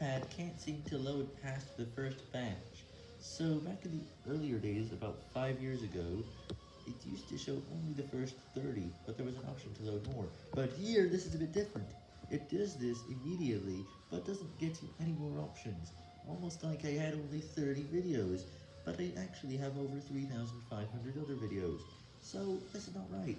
iPad can't seem to load past the first batch. So back in the earlier days, about 5 years ago, it used to show only the first 30, but there was an option to load more. But here, this is a bit different. It does this immediately, but doesn't get you any more options. Almost like I had only 30 videos, but I actually have over 3,500 other videos. So, this is not right.